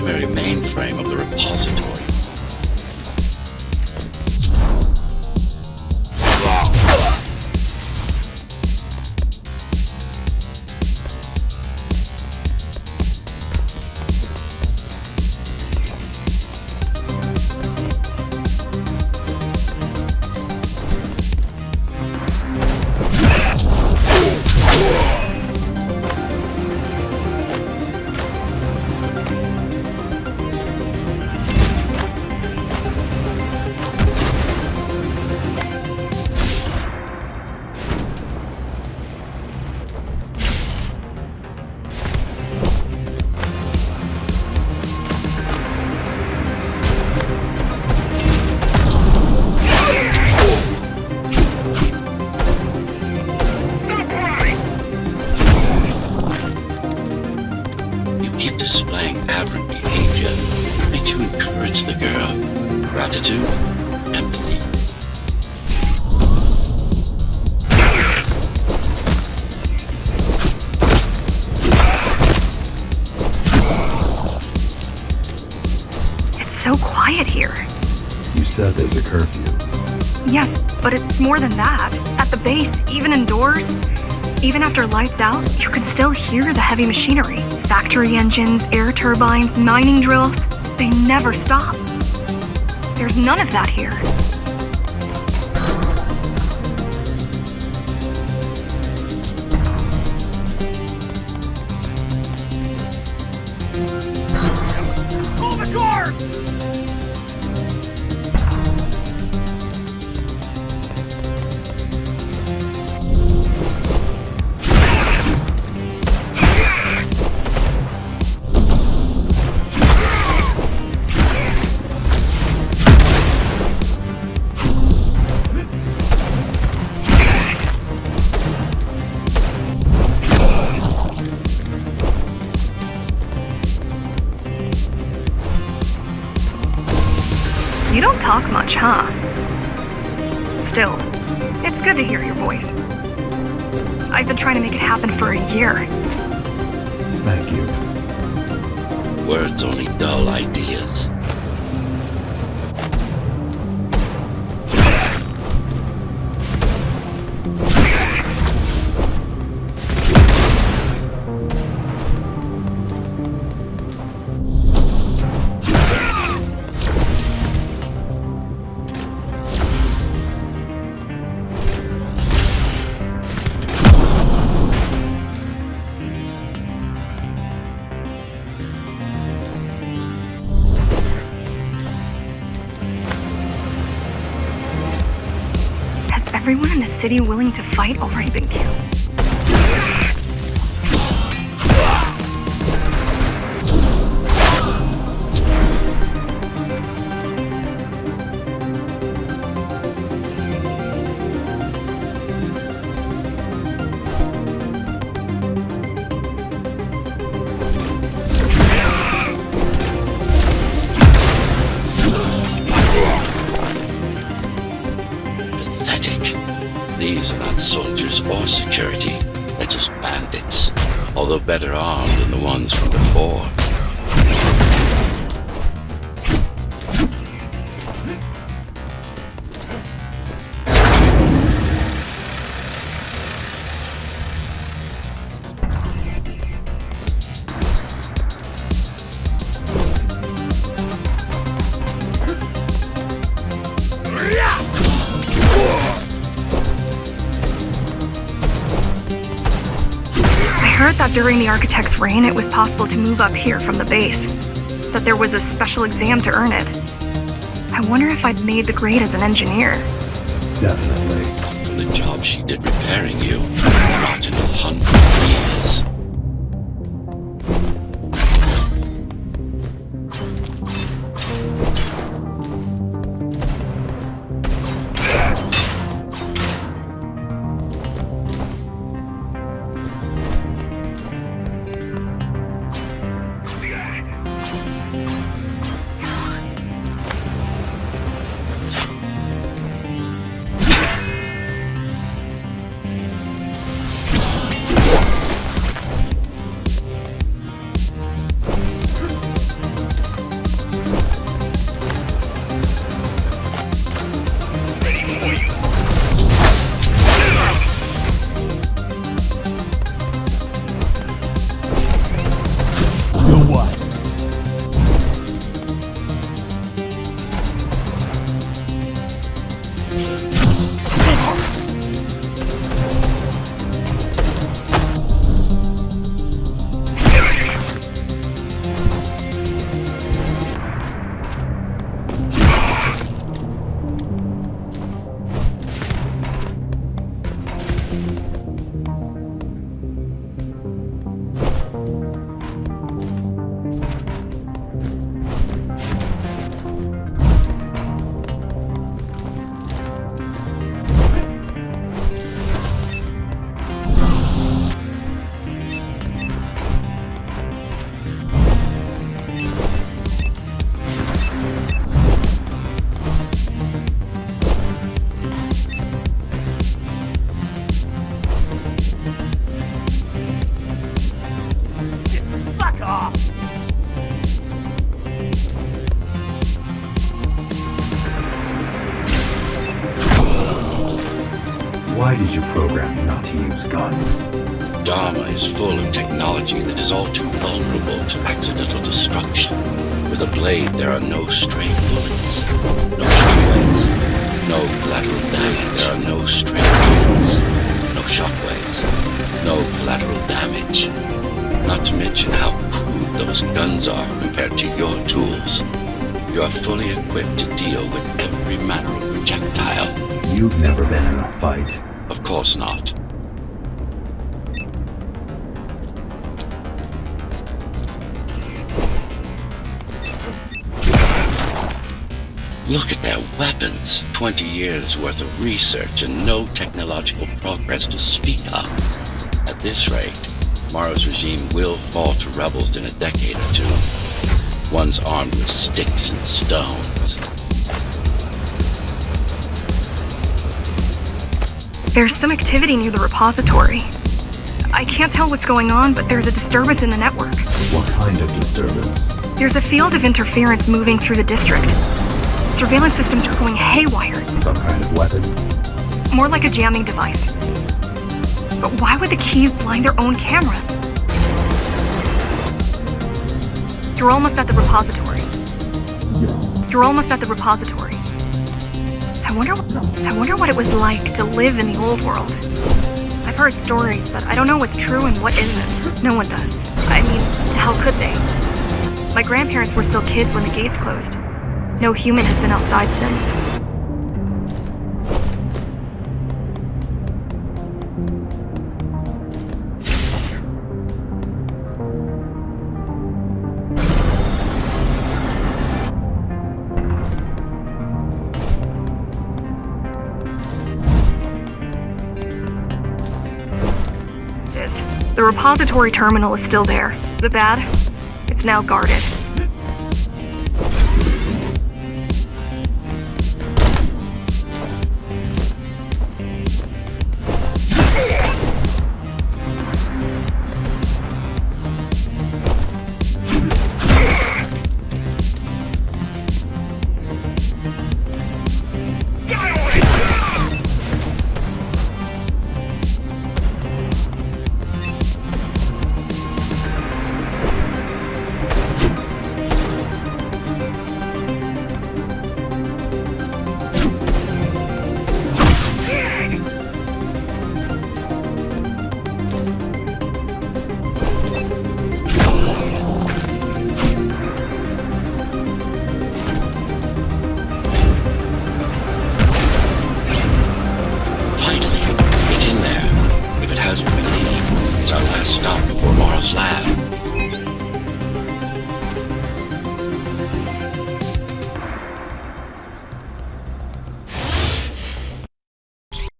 primary mainframe of the repository. Displaying aberrant behavior. Make you encourage the girl. Gratitude, empathy. It's so quiet here. You said there's a curfew. Yes, but it's more than that. At the base, even indoors, even after lights out, you can still hear the heavy machinery. Factory engines, air turbines, mining drills. They never stop. There's none of that here. Pull the cord! Talk much, huh? Still, it's good to hear your voice. I've been trying to make it happen for a year. Thank you. Words only dull ideas. Everyone in the city willing to fight already been killed? Although better armed than the ones from before. Heard that during the architect's reign, it was possible to move up here from the base. That there was a special exam to earn it. I wonder if I'd made the grade as an engineer. Definitely. From the job she did repairing you, not in a hundred years. Is your programming not to use guns? Dharma is full of technology that is all too vulnerable to accidental destruction. With a blade, there are no stray bullets, no shockwaves, no collateral damage. There are no stray bullets, no shockwaves, no collateral damage. Not to mention how crude those guns are compared to your tools. You are fully equipped to deal with every manner of projectile. You've never been in a fight. Of course not. Look at their weapons. 20 years worth of research and no technological progress to speak of. At this rate, Morrow's regime will fall to rebels in a decade or two. Ones armed with sticks and stones. There's some activity near the repository. I can't tell what's going on, but there's a disturbance in the network. What kind of disturbance? There's a field of interference moving through the district. Surveillance systems are going haywire, Some kind of weapon? more like a jamming device. But why would the keys blind their own cameras? You're almost at the repository. You're almost at the repository. I wonder I wonder what it was like to live in the old world. I've heard stories, but I don't know what's true and what isn't. No one does. I mean, how could they? My grandparents were still kids when the gates closed. No human has been outside since. The repository terminal is still there. The bad? It's now guarded.